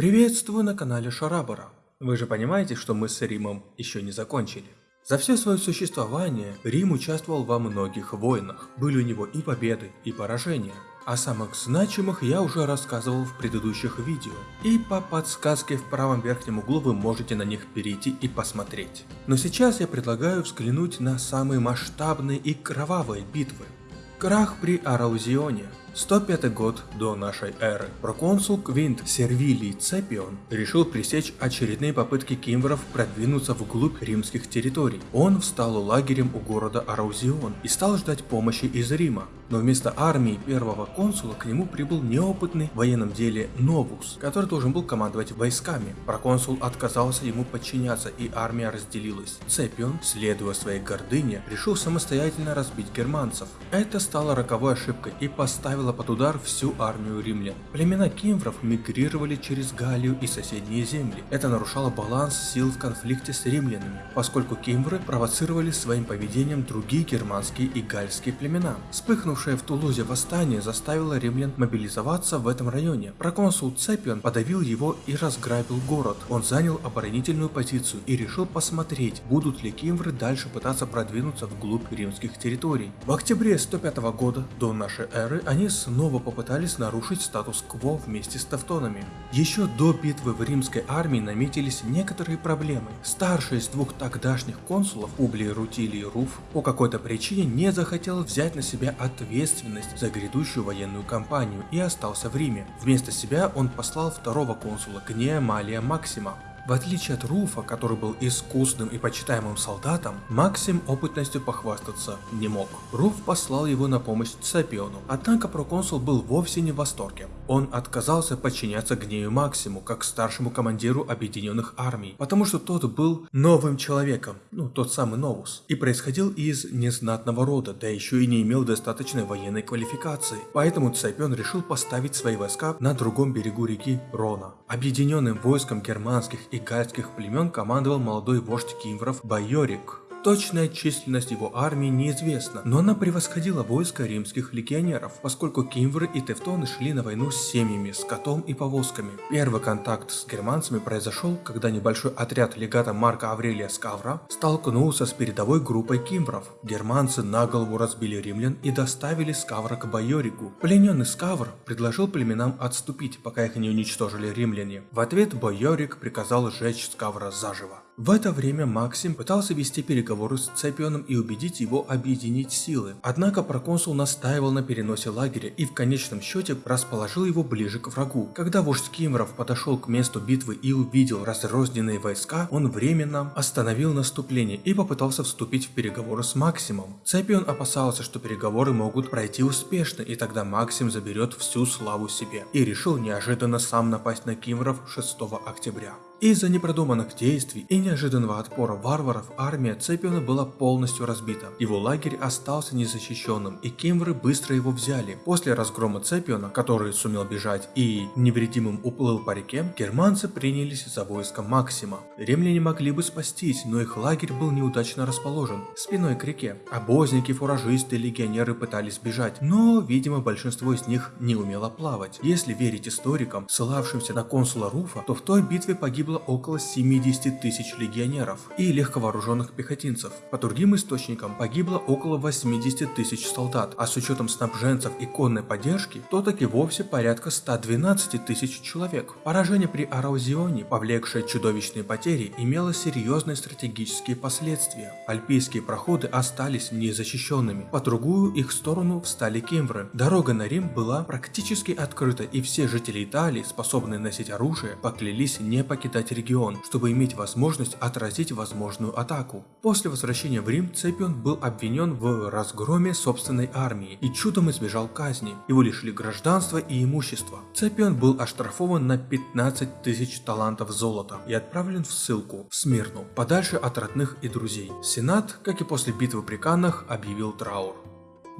Приветствую на канале Шарабара. Вы же понимаете, что мы с Римом еще не закончили. За все свое существование Рим участвовал во многих войнах. Были у него и победы, и поражения. О самых значимых я уже рассказывал в предыдущих видео, и по подсказке в правом верхнем углу вы можете на них перейти и посмотреть. Но сейчас я предлагаю взглянуть на самые масштабные и кровавые битвы. Крах при Араузионе, 105 год до нашей эры. Проконсул Квинт Сервилий Цепион решил пресечь очередные попытки кимвров продвинуться вглубь римских территорий. Он встал лагерем у города Араузион и стал ждать помощи из Рима. Но вместо армии первого консула к нему прибыл неопытный в военном деле Новус, который должен был командовать войсками. Проконсул отказался ему подчиняться и армия разделилась. Цепион, следуя своей гордыне, решил самостоятельно разбить германцев. Это стало роковой ошибкой и поставило под удар всю армию римлян. Племена кимвров мигрировали через Галлию и соседние земли. Это нарушало баланс сил в конфликте с римлянами, поскольку кимвры провоцировали своим поведением другие германские и гальские племена. Вспыхнув Вспыхнувшее в Тулузе восстание заставило римлян мобилизоваться в этом районе. Проконсул Цепион подавил его и разграбил город. Он занял оборонительную позицию и решил посмотреть, будут ли кимвры дальше пытаться продвинуться вглубь римских территорий. В октябре 105 года до нашей эры они снова попытались нарушить статус-кво вместе с Тевтонами. Еще до битвы в римской армии наметились некоторые проблемы. Старший из двух тогдашних консулов, Публий Рутилий Руф, по какой-то причине не захотел взять на себя ответственность за грядущую военную кампанию и остался в Риме. Вместо себя он послал второго консула Гнея Малия Максима, в отличие от Руфа, который был искусным и почитаемым солдатом, Максим опытностью похвастаться не мог. Руф послал его на помощь Цепиону, однако проконсул был вовсе не в восторге. Он отказался подчиняться гнею Максиму, как старшему командиру объединенных армий, потому что тот был новым человеком, ну тот самый Новус, и происходил из незнатного рода, да еще и не имел достаточной военной квалификации. Поэтому Цепион решил поставить свои войска на другом берегу реки Рона. Объединенным войском германских и гальских племен командовал молодой вождь кимвров Байорик. Точная численность его армии неизвестна, но она превосходила войско римских легионеров, поскольку кимвры и тевтоны шли на войну с семьями, скотом и повозками. Первый контакт с германцами произошел, когда небольшой отряд легата Марка Аврелия Скавра столкнулся с передовой группой кимвров. Германцы на голову разбили римлян и доставили Скавра к Байорику. Плененный Скавр предложил племенам отступить, пока их не уничтожили римляне. В ответ Байорик приказал сжечь Скавра заживо. В это время Максим пытался вести переговоры с Цепионом и убедить его объединить силы. Однако проконсул настаивал на переносе лагеря и в конечном счете расположил его ближе к врагу. Когда вождь Кимров подошел к месту битвы и увидел разрозненные войска, он временно остановил наступление и попытался вступить в переговоры с Максимом. Цепион опасался, что переговоры могут пройти успешно и тогда Максим заберет всю славу себе. И решил неожиданно сам напасть на Кимров 6 октября. Из-за непродуманных действий и неожиданного отпора варваров армия Цепиона была полностью разбита. Его лагерь остался незащищенным, и кемвры быстро его взяли. После разгрома Цепиона, который сумел бежать и невредимым уплыл по реке, германцы принялись за войско Максима. Римляне могли бы спастись, но их лагерь был неудачно расположен, спиной к реке. Обозники, фуражисты, легионеры пытались бежать, но, видимо, большинство из них не умело плавать. Если верить историкам, ссылавшимся на консула Руфа, то в той битве погибло погибло около 70 тысяч легионеров и легковооруженных пехотинцев. По другим источникам погибло около 80 тысяч солдат, а с учетом снабженцев и конной поддержки, то таки вовсе порядка 112 тысяч человек. Поражение при Араузионе, повлекшее чудовищные потери, имело серьезные стратегические последствия. Альпийские проходы остались незащищенными, по другую их сторону встали кемвры. Дорога на Рим была практически открыта и все жители Италии, способные носить оружие, поклялись не покидать покидать регион, чтобы иметь возможность отразить возможную атаку. После возвращения в Рим Цепион был обвинен в разгроме собственной армии и чудом избежал казни. Его лишили гражданства и имущества. Цепион был оштрафован на 15 тысяч талантов золота и отправлен в ссылку в Смирну, подальше от родных и друзей. Сенат, как и после битвы при Каннах, объявил траур.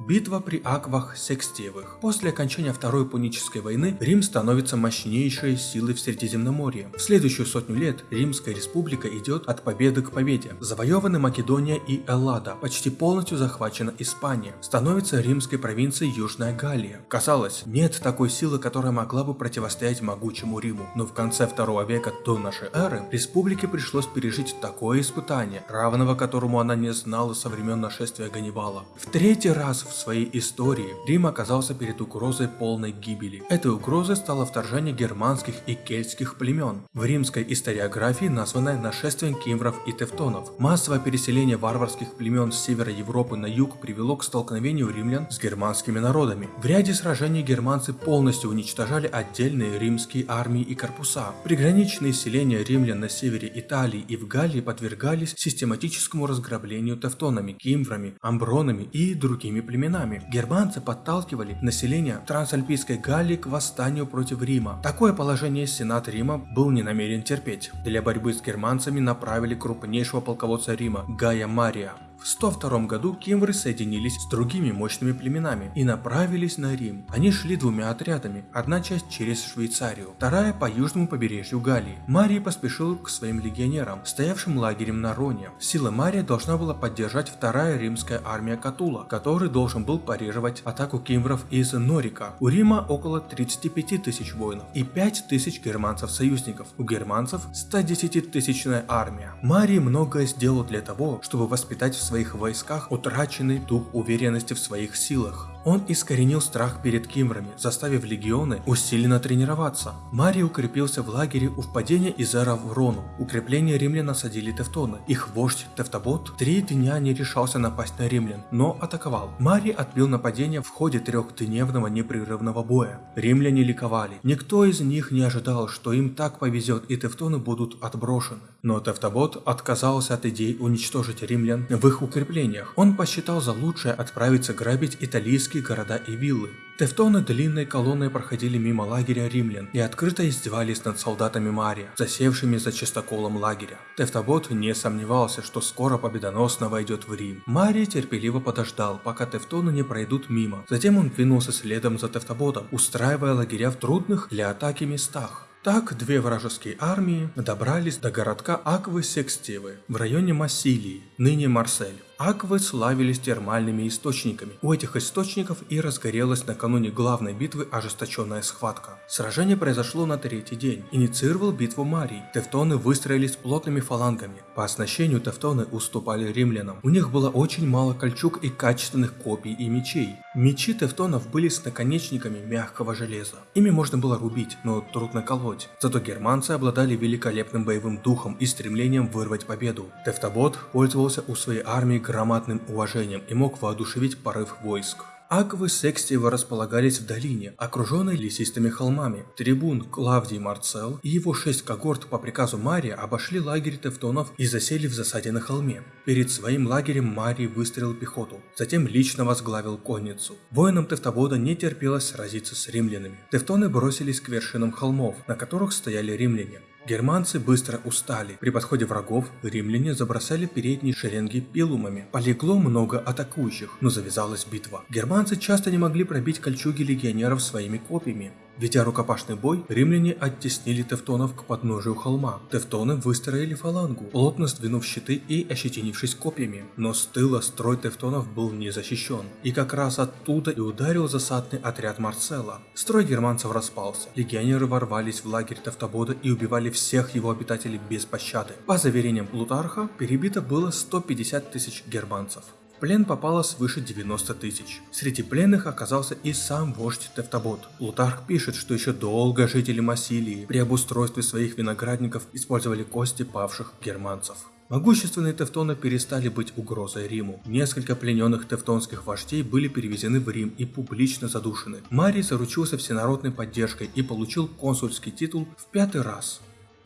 Битва при Аквах Секстиевых. После окончания Второй Пунической войны Рим становится мощнейшей силой в Средиземноморье. В следующую сотню лет Римская республика идет от победы к победе. Завоеваны Македония и Эллада, почти полностью захвачена Испания. Становится римской провинцией Южная Галлия. Казалось, нет такой силы, которая могла бы противостоять могучему Риму. Но в конце второго века до нашей эры республике пришлось пережить такое испытание, равного которому она не знала со времен нашествия Ганнибала. В третий раз в своей истории Рим оказался перед угрозой полной гибели. Этой угрозой стало вторжение германских и кельтских племен. В римской историографии названное нашествием кимвров и тевтонов. Массовое переселение варварских племен с севера Европы на юг привело к столкновению римлян с германскими народами. В ряде сражений германцы полностью уничтожали отдельные римские армии и корпуса. Приграничные селения римлян на севере Италии и в Галлии подвергались систематическому разграблению тевтонами, кимврами, амбронами и другими племенами. Германцы подталкивали население Трансальпийской Галлии к восстанию против Рима. Такое положение Сенат Рима был не намерен терпеть. Для борьбы с германцами направили крупнейшего полководца Рима Гая Мария. В 102 году кемвры соединились с другими мощными племенами и направились на Рим. Они шли двумя отрядами, одна часть через Швейцарию, вторая по южному побережью Галлии. Марий поспешил к своим легионерам, стоявшим лагерем на Роне. Силы Мария должна была поддержать вторая римская армия Катула, который должен был парировать атаку кемвров из Норика. У Рима около 35 тысяч воинов и 5 тысяч германцев-союзников. У германцев 110-тысячная армия. Марий многое сделал для того, чтобы воспитать в своих войсках утраченный дух уверенности в своих силах. Он искоренил страх перед кимрами, заставив легионы усиленно тренироваться. Марий укрепился в лагере у впадения Изера в Рону. Укрепление римлян осадили тевтоны. Их вождь Тевтобот три дня не решался напасть на римлян, но атаковал. Марий отбил нападение в ходе трехдневного непрерывного боя. Римляне ликовали. Никто из них не ожидал, что им так повезет и тевтоны будут отброшены. Но Тевтобот отказался от идей уничтожить римлян в их укреплениях. Он посчитал за лучшее отправиться грабить италийские города и виллы. Тевтоны длинной колонной проходили мимо лагеря римлян и открыто издевались над солдатами Мария, засевшими за чистоколом лагеря. Тевтобот не сомневался, что скоро победоносно войдет в Рим. Марий терпеливо подождал, пока тевтоны не пройдут мимо. Затем он двинулся следом за Тевтоботом, устраивая лагеря в трудных для атаки местах. Так две вражеские армии добрались до городка Аквы-Секстивы в районе Массилии, ныне Марсель. Аквы славились термальными источниками. У этих источников и разгорелась накануне главной битвы ожесточенная схватка. Сражение произошло на третий день. Инициировал битву Марий. Тевтоны выстроились плотными фалангами. По оснащению тевтоны уступали римлянам. У них было очень мало кольчуг и качественных копий и мечей. Мечи тевтонов были с наконечниками мягкого железа. Ими можно было рубить, но трудно колоть. Зато германцы обладали великолепным боевым духом и стремлением вырвать победу. Тевтобот пользовался у своей армии громадным уважением и мог воодушевить порыв войск. Аквы Секстиева располагались в долине, окруженной лесистыми холмами. Трибун Клавдий Марцел и его шесть когорт по приказу Мария обошли лагерь тевтонов и засели в засаде на холме. Перед своим лагерем Марий выстрелил пехоту, затем лично возглавил конницу. Воинам Тевтобода не терпелось сразиться с римлянами. Тевтоны бросились к вершинам холмов, на которых стояли римляне. Германцы быстро устали. При подходе врагов римляне забросали передние шеренги пилумами. Полегло много атакующих, но завязалась битва. Германцы часто не могли пробить кольчуги легионеров своими копьями. Ведя рукопашный бой, римляне оттеснили тевтонов к подножию холма. Тевтоны выстроили фалангу, плотно сдвинув щиты и ощетинившись копьями. Но с тыла строй тевтонов был не защищен. И как раз оттуда и ударил засадный отряд Марцела. Строй германцев распался. Легионеры ворвались в лагерь Тевтобода и убивали всех его обитателей без пощады. По заверениям Плутарха, перебито было 150 тысяч германцев плен попало свыше 90 тысяч. Среди пленных оказался и сам вождь Тевтобот. Плутарх пишет, что еще долго жители Массилии при обустройстве своих виноградников использовали кости павших германцев. Могущественные тевтоны перестали быть угрозой Риму. Несколько плененных тевтонских вождей были перевезены в Рим и публично задушены. Марий заручился всенародной поддержкой и получил консульский титул в пятый раз.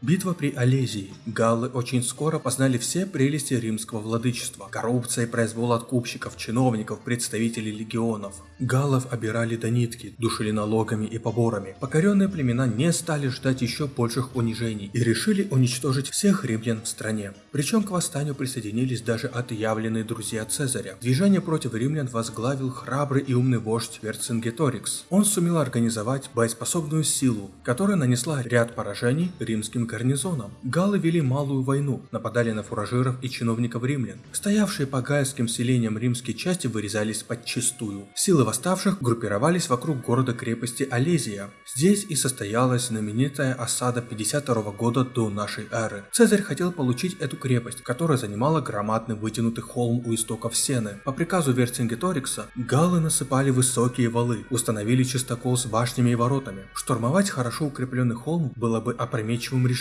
Битва при Олезии. Галлы очень скоро познали все прелести римского владычества. Коррупция и произвол откупщиков, чиновников, представителей легионов. Галлов обирали до нитки, душили налогами и поборами. Покоренные племена не стали ждать еще больших унижений и решили уничтожить всех римлян в стране. Причем к восстанию присоединились даже отъявленные друзья Цезаря. Движение против римлян возглавил храбрый и умный вождь Верцингеторикс. Он сумел организовать боеспособную силу, которая нанесла ряд поражений римским гарнизонам. Галлы вели малую войну, нападали на фуражиров и чиновников римлян. Стоявшие по гальским селениям римские части вырезались подчистую. Силы восставших группировались вокруг города-крепости Олезия. Здесь и состоялась знаменитая осада 52 года до нашей эры. Цезарь хотел получить эту крепость, которая занимала громадный вытянутый холм у истоков Сены. По приказу Верцингеторикса, галлы насыпали высокие валы, установили чистокол с башнями и воротами. Штурмовать хорошо укрепленный холм было бы опрометчивым решением.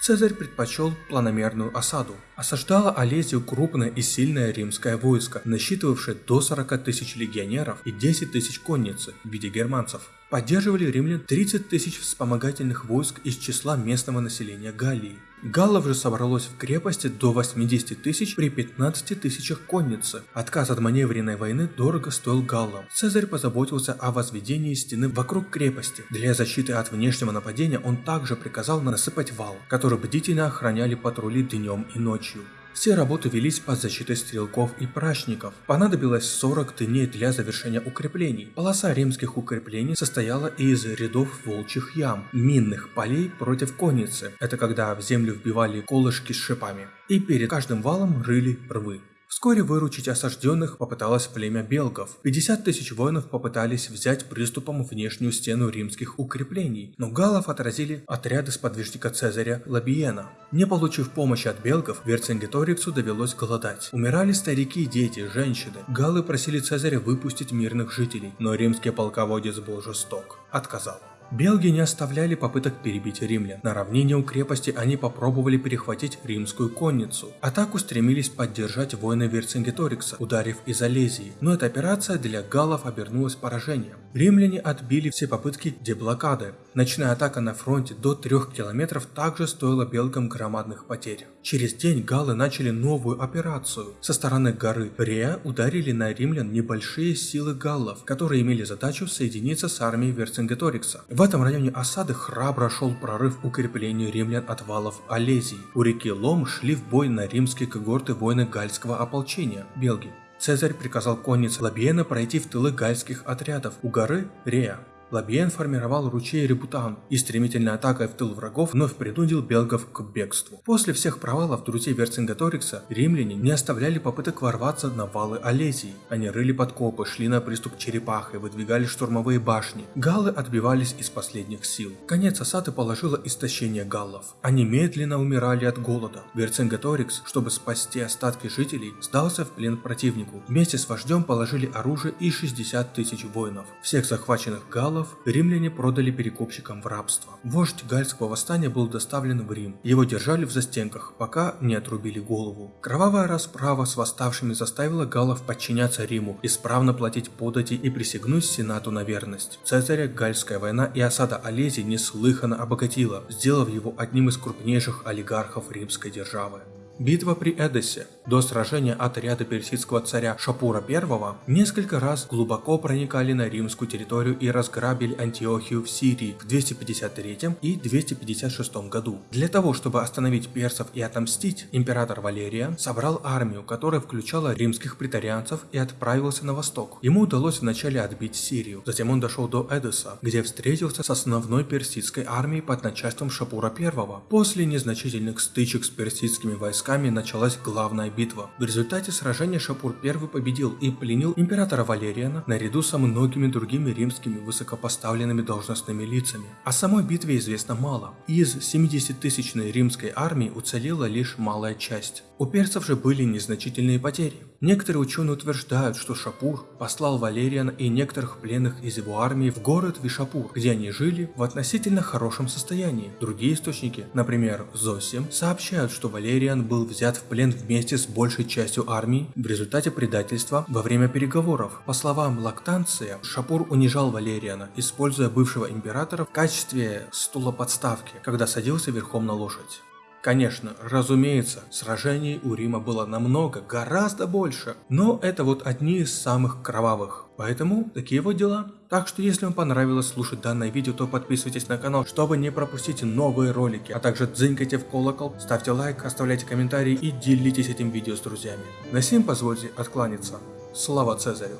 Цезарь предпочел планомерную осаду. Осаждала Олезию крупное и сильное римское войско, насчитывавшее до 40 тысяч легионеров и 10 тысяч конницы в виде германцев. Поддерживали римлян 30 тысяч вспомогательных войск из числа местного населения Галлии. Галлов же собралось в крепости до 80 тысяч при 15 тысячах конницы. Отказ от маневренной войны дорого стоил галлам. Цезарь позаботился о возведении стены вокруг крепости. Для защиты от внешнего нападения он также приказал насыпать вал, который бдительно охраняли патрули днем и ночью. Все работы велись под защитой стрелков и прачников. Понадобилось 40 дней для завершения укреплений. Полоса римских укреплений состояла из рядов волчьих ям, минных полей против конницы. Это когда в землю вбивали колышки с шипами. И перед каждым валом рыли рвы. Вскоре выручить осажденных попыталось племя белгов. 50 тысяч воинов попытались взять приступом внешнюю стену римских укреплений, но галлов отразили отряды сподвижника Цезаря Лабиена. Не получив помощи от белгов, Верцингеториксу довелось голодать. Умирали старики, дети, женщины. Галлы просили Цезаря выпустить мирных жителей, но римский полководец был жесток. Отказал. Белги не оставляли попыток перебить римлян. На равнине у крепости они попробовали перехватить римскую конницу. Атаку стремились поддержать воины Верцингеторикса, ударив из Олезии, но эта операция для галлов обернулась поражением. Римляне отбили все попытки деблокады. Ночная атака на фронте до 3 километров также стоила белгам громадных потерь. Через день галлы начали новую операцию. Со стороны горы Реа ударили на римлян небольшие силы галлов, которые имели задачу соединиться с армией Верцингеторикса. В этом районе осады храбро шел прорыв укреплению римлян от валов Олезии. У реки Лом шли в бой на римские когорты воины гальского ополчения – Белги. Цезарь приказал коннице Лабиена пройти в тылы гальских отрядов у горы Реа. Лабиен формировал ручей Репутан и стремительной атакой в тыл врагов вновь принудил белгов к бегству. После всех провалов друзей Верцингеторикса римляне не оставляли попыток ворваться на валы Олезии. Они рыли подкопы, шли на приступ черепахой, выдвигали штурмовые башни. Галлы отбивались из последних сил. Конец осады положило истощение галлов. Они медленно умирали от голода. Верцингеторикс, чтобы спасти остатки жителей, сдался в плен противнику. Вместе с вождем положили оружие и 60 тысяч воинов. Всех захваченных галлов вассалов римляне продали перекупщикам в рабство. Вождь гальского восстания был доставлен в Рим. Его держали в застенках, пока не отрубили голову. Кровавая расправа с восставшими заставила галлов подчиняться Риму, исправно платить подати и присягнуть Сенату на верность. Цезаря Гальская война и осада Олезии неслыханно обогатила, сделав его одним из крупнейших олигархов римской державы. Битва при Эдессе. До сражения отряда персидского царя Шапура I несколько раз глубоко проникали на римскую территорию и разграбили Антиохию в Сирии в 253 и 256 году. Для того, чтобы остановить персов и отомстить, император Валерия собрал армию, которая включала римских претарианцев и отправился на восток. Ему удалось вначале отбить Сирию, затем он дошел до Эдесса, где встретился с основной персидской армией под начальством Шапура I. После незначительных стычек с персидскими войсками началась главная битва. В результате сражения Шапур I победил и пленил императора Валериана наряду со многими другими римскими высокопоставленными должностными лицами. О самой битве известно мало. Из 70-тысячной римской армии уцелела лишь малая часть. У перцев же были незначительные потери. Некоторые ученые утверждают, что Шапур послал Валериана и некоторых пленных из его армии в город Вишапур, где они жили в относительно хорошем состоянии. Другие источники, например, Зосим, сообщают, что Валериан был взят в плен вместе с большей частью армии в результате предательства во время переговоров. По словам Лактанция, Шапур унижал Валериана, используя бывшего императора в качестве стула подставки, когда садился верхом на лошадь. Конечно, разумеется, сражений у Рима было намного, гораздо больше, но это вот одни из самых кровавых. Поэтому такие вот дела. Так что если вам понравилось слушать данное видео, то подписывайтесь на канал, чтобы не пропустить новые ролики. А также дзынькайте в колокол, ставьте лайк, оставляйте комментарии и делитесь этим видео с друзьями. На сим позвольте откланяться. Слава Цезарю!